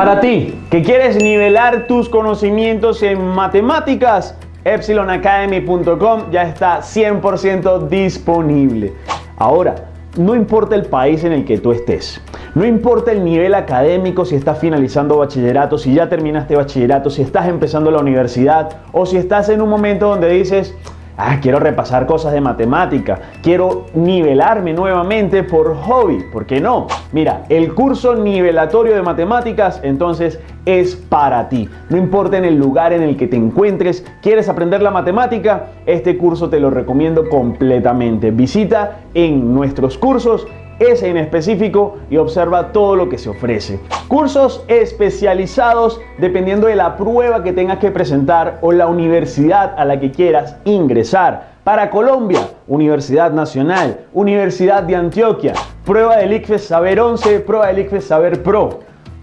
Para ti, que quieres nivelar tus conocimientos en matemáticas, EpsilonAcademy.com ya está 100% disponible. Ahora, no importa el país en el que tú estés, no importa el nivel académico, si estás finalizando bachillerato, si ya terminaste bachillerato, si estás empezando la universidad o si estás en un momento donde dices, Ah, quiero repasar cosas de matemática, quiero nivelarme nuevamente por hobby, ¿por qué no? Mira, el curso nivelatorio de matemáticas entonces es para ti. No importa en el lugar en el que te encuentres, quieres aprender la matemática, este curso te lo recomiendo completamente. Visita en nuestros cursos ese en específico y observa todo lo que se ofrece. Cursos especializados dependiendo de la prueba que tengas que presentar o la universidad a la que quieras ingresar. Para Colombia, Universidad Nacional, Universidad de Antioquia, prueba del ICFES Saber 11, prueba del ICFES Saber Pro.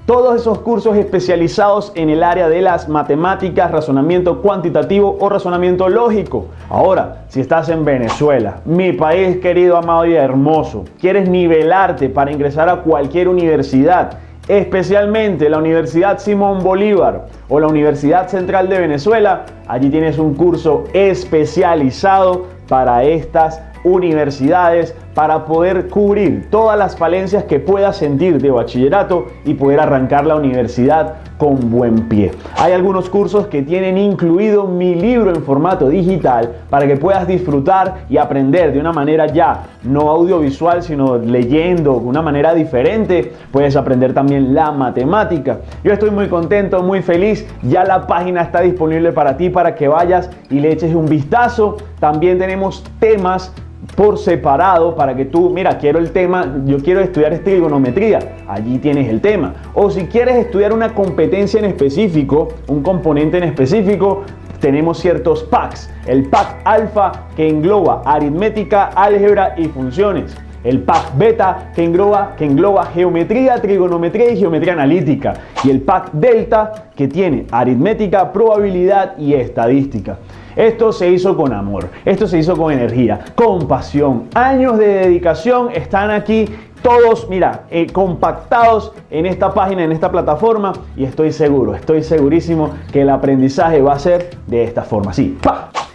Todos esos cursos especializados en el área de las matemáticas, razonamiento cuantitativo o razonamiento lógico. Ahora, si estás en Venezuela, mi país querido, amado y hermoso, quieres nivelarte para ingresar a cualquier universidad, especialmente la Universidad Simón Bolívar o la Universidad Central de Venezuela, allí tienes un curso especializado para estas universidades para poder cubrir todas las falencias que puedas sentir de bachillerato y poder arrancar la universidad con buen pie. Hay algunos cursos que tienen incluido mi libro en formato digital para que puedas disfrutar y aprender de una manera ya no audiovisual sino leyendo de una manera diferente. Puedes aprender también la matemática. Yo estoy muy contento, muy feliz. Ya la página está disponible para ti para que vayas y le eches un vistazo. También tenemos temas por separado para que tú, mira, quiero el tema, yo quiero estudiar trigonometría, allí tienes el tema. O si quieres estudiar una competencia en específico, un componente en específico, tenemos ciertos packs. El pack alfa que engloba aritmética, álgebra y funciones. El pack beta que engloba, que engloba geometría, trigonometría y geometría analítica. Y el pack delta que tiene aritmética, probabilidad y estadística. Esto se hizo con amor, esto se hizo con energía, con pasión. Años de dedicación están aquí todos, mira, eh, compactados en esta página, en esta plataforma y estoy seguro, estoy segurísimo que el aprendizaje va a ser de esta forma, así.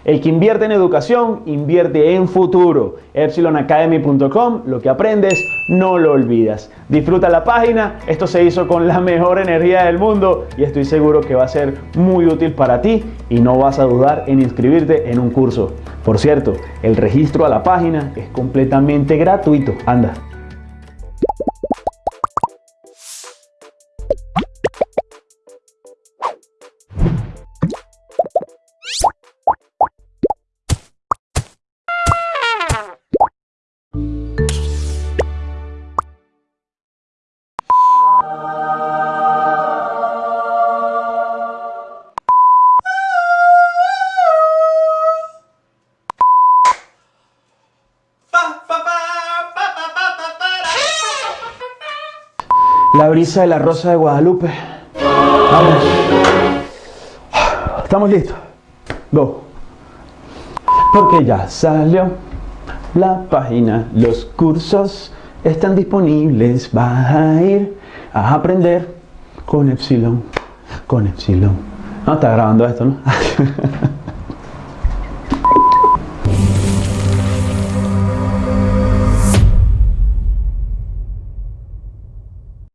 El que invierte en educación, invierte en futuro. EpsilonAcademy.com, lo que aprendes, no lo olvidas. Disfruta la página, esto se hizo con la mejor energía del mundo y estoy seguro que va a ser muy útil para ti y no vas a dudar en inscribirte en un curso. Por cierto, el registro a la página es completamente gratuito. Anda. La brisa de la rosa de Guadalupe. Vamos. Estamos listos. Go. Porque ya salió la página. Los cursos están disponibles. Vas a ir a aprender con Epsilon. Con Epsilon. No, está grabando esto, ¿no?